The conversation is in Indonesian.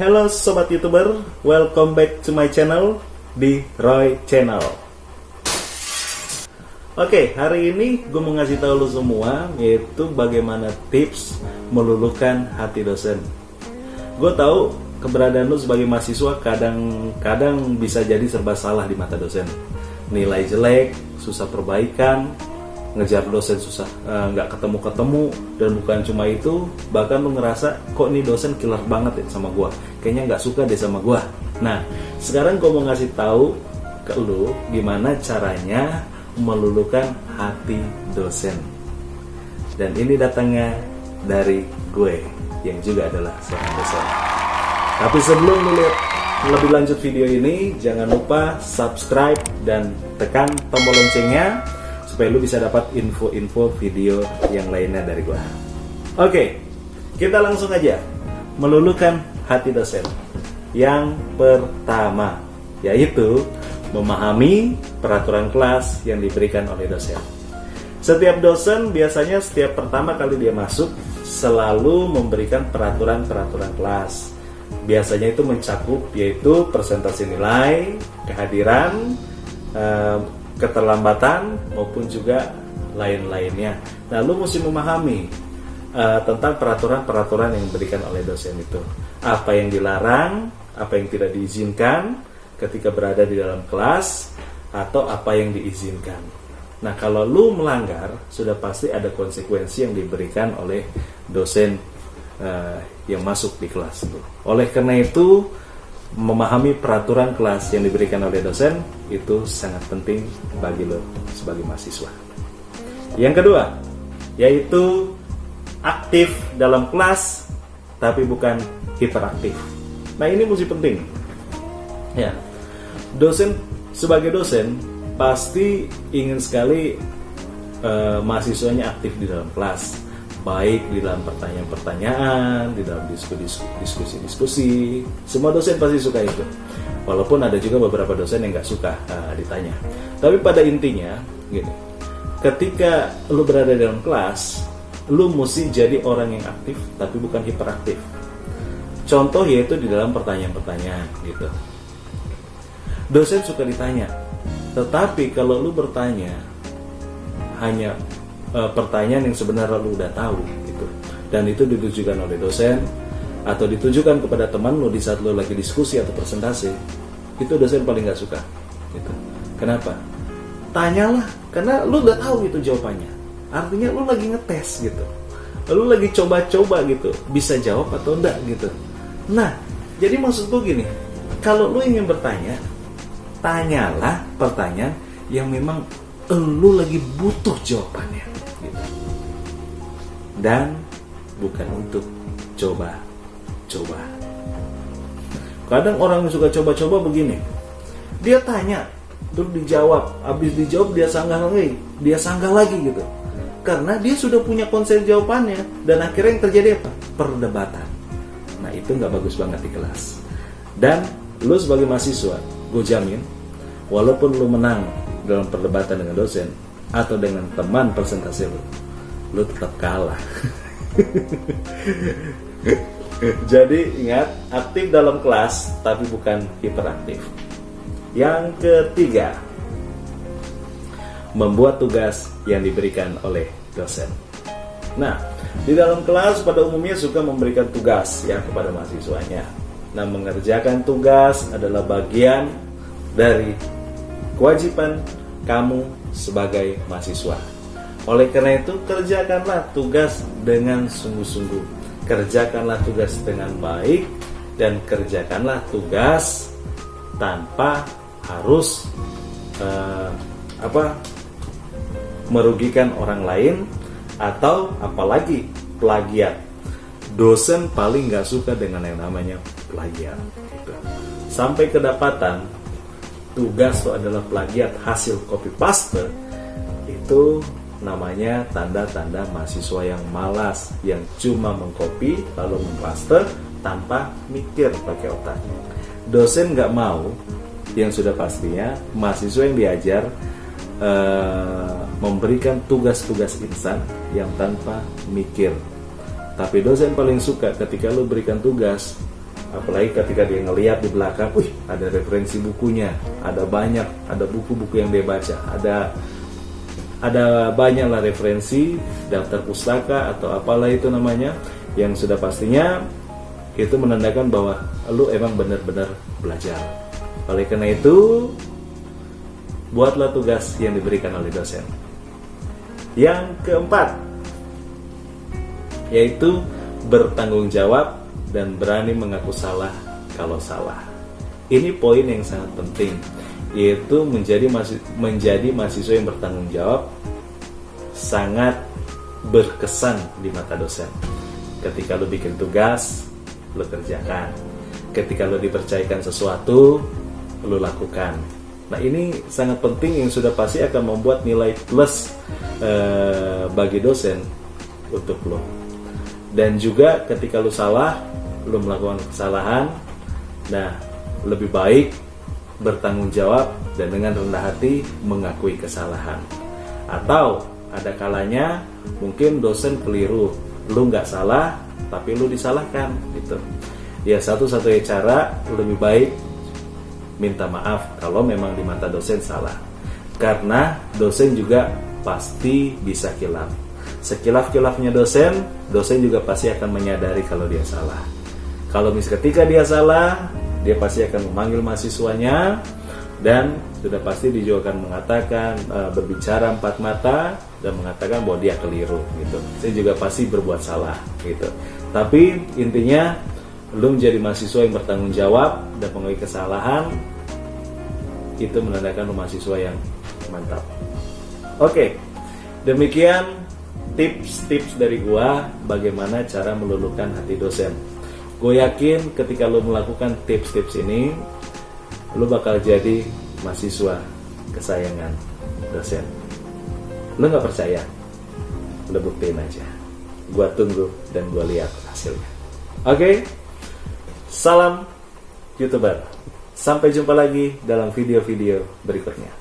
Halo sobat youtuber, welcome back to my channel di Roy Channel. Oke, hari ini gue mau ngasih tahu lo semua yaitu bagaimana tips meluluhkan hati dosen. Gue tahu keberadaan lo sebagai mahasiswa kadang-kadang bisa jadi serba salah di mata dosen. Nilai jelek, susah perbaikan, ngejar dosen susah eh, nggak uh, ketemu ketemu dan bukan cuma itu bahkan lu ngerasa kok ini dosen killer banget ya sama gua? Kayaknya nggak suka deh sama gua. Nah sekarang gua mau ngasih tahu ke lu gimana caranya melulukan hati dosen. Dan ini datangnya dari gue yang juga adalah seorang dosen. Tapi sebelum lu lihat lebih lanjut video ini jangan lupa subscribe dan tekan tombol loncengnya supaya lu bisa dapat info-info video yang lainnya dari gua. Oke, kita langsung aja meluluhkan hati dosen. Yang pertama yaitu memahami peraturan kelas yang diberikan oleh dosen. Setiap dosen biasanya setiap pertama kali dia masuk selalu memberikan peraturan-peraturan kelas. Biasanya itu mencakup yaitu presentasi nilai, kehadiran, eh, keterlambatan maupun juga lain-lainnya. Nah, lu mesti memahami uh, tentang peraturan-peraturan yang diberikan oleh dosen itu. Apa yang dilarang, apa yang tidak diizinkan ketika berada di dalam kelas, atau apa yang diizinkan. Nah, kalau lu melanggar, sudah pasti ada konsekuensi yang diberikan oleh dosen uh, yang masuk di kelas itu. Oleh karena itu, memahami peraturan kelas yang diberikan oleh dosen itu sangat penting bagi lo sebagai mahasiswa. Yang kedua, yaitu aktif dalam kelas tapi bukan hiperaktif. Nah, ini mesti penting. Ya. Dosen sebagai dosen pasti ingin sekali uh, mahasiswanya aktif di dalam kelas baik di dalam pertanyaan-pertanyaan, di dalam diskusi-diskusi. Semua dosen pasti suka itu. Walaupun ada juga beberapa dosen yang nggak suka uh, ditanya. Tapi pada intinya, gitu. Ketika lu berada dalam kelas, lu mesti jadi orang yang aktif, tapi bukan hiperaktif. Contoh yaitu di dalam pertanyaan-pertanyaan, gitu. Dosen suka ditanya, tetapi kalau lu bertanya hanya uh, pertanyaan yang sebenarnya lu udah tahu gitu. Dan itu ditujukan oleh dosen atau ditujukan kepada teman lu di saat lu lagi diskusi atau presentasi itu dosen paling nggak suka gitu. Kenapa? Tanyalah karena lu udah tahu itu jawabannya. Artinya lu lagi ngetes gitu. Lu lagi coba-coba gitu. Bisa jawab atau enggak gitu. Nah jadi maksud gue gini. Kalau lu ingin bertanya tanyalah pertanyaan yang memang lu lagi butuh jawabannya gitu. dan bukan untuk coba-coba kadang orang yang suka coba-coba begini dia tanya terus dijawab. Habis dijawab dia sanggah lagi dia sanggah lagi gitu. Karena dia sudah punya konsep jawabannya dan akhirnya yang terjadi apa? Perdebatan. Nah itu nggak bagus banget di kelas. Dan lu sebagai mahasiswa gue jamin walaupun lu menang dalam perdebatan dengan dosen atau dengan teman presentasi lu lu tetap kalah. Jadi ingat aktif dalam kelas tapi bukan hiperaktif. Yang ketiga membuat tugas yang diberikan oleh dosen. Nah di dalam kelas pada umumnya suka memberikan tugas ya kepada mahasiswanya. Nah mengerjakan tugas adalah bagian dari kewajiban kamu sebagai mahasiswa. Oleh karena itu, kerjakanlah tugas dengan sungguh-sungguh. Kerjakanlah tugas dengan baik dan kerjakanlah tugas tanpa harus uh, apa merugikan orang lain atau apalagi plagiat. Dosen paling nggak suka dengan yang namanya plagiat. Sampai kedapatan tugas itu adalah plagiat hasil copy paste itu namanya tanda-tanda mahasiswa yang malas yang cuma mengcopy lalu memplaster tanpa mikir pakai otak. Dosen nggak mau yang sudah pastinya mahasiswa yang diajar uh, memberikan tugas-tugas instan yang tanpa mikir. Tapi dosen paling suka ketika lo berikan tugas apalagi ketika dia ngeliat di belakang, wih ada referensi bukunya, ada banyak, ada buku-buku yang dia baca, ada ada banyak lah referensi daftar pustaka atau apalah itu namanya yang sudah pastinya itu menandakan bahwa lu emang benar-benar belajar. Oleh karena itu, buatlah tugas yang diberikan oleh dosen. Yang keempat, yaitu bertanggung jawab dan berani mengaku salah kalau salah. Ini poin yang sangat penting, yaitu menjadi menjadi mahasiswa yang bertanggung jawab sangat berkesan di mata dosen. Ketika lo bikin tugas, lo kerjakan. Ketika lo dipercayakan sesuatu, lo lakukan. Nah ini sangat penting yang sudah pasti akan membuat nilai plus eh, bagi dosen untuk lo. Dan juga ketika lo salah, lu melakukan kesalahan nah lebih baik bertanggung jawab dan dengan rendah hati mengakui kesalahan. Atau ada kalanya mungkin dosen keliru lu nggak salah tapi lu disalahkan gitu. Ya satu-satunya cara lebih baik minta maaf kalau memang di mata dosen salah. Karena dosen juga pasti bisa kilaf. Sekilaf-kilafnya dosen dosen juga pasti akan menyadari kalau dia salah kalau mis ketika dia salah, dia pasti akan memanggil mahasiswanya dan sudah pasti dia juga akan mengatakan e, berbicara empat mata dan mengatakan bahwa dia keliru gitu. Saya juga pasti berbuat salah gitu. Tapi intinya lu menjadi mahasiswa yang bertanggung jawab dan mengakui kesalahan itu menandakan lu mahasiswa yang mantap. Oke, demikian tips-tips dari gua bagaimana cara meluluhkan hati dosen gue yakin ketika lo melakukan tips-tips ini lo bakal jadi mahasiswa kesayangan dosen. Lo nggak percaya? Lo buktiin aja. Gue tunggu dan gue lihat hasilnya. Oke? Okay? salam youtuber. Sampai jumpa lagi dalam video-video berikutnya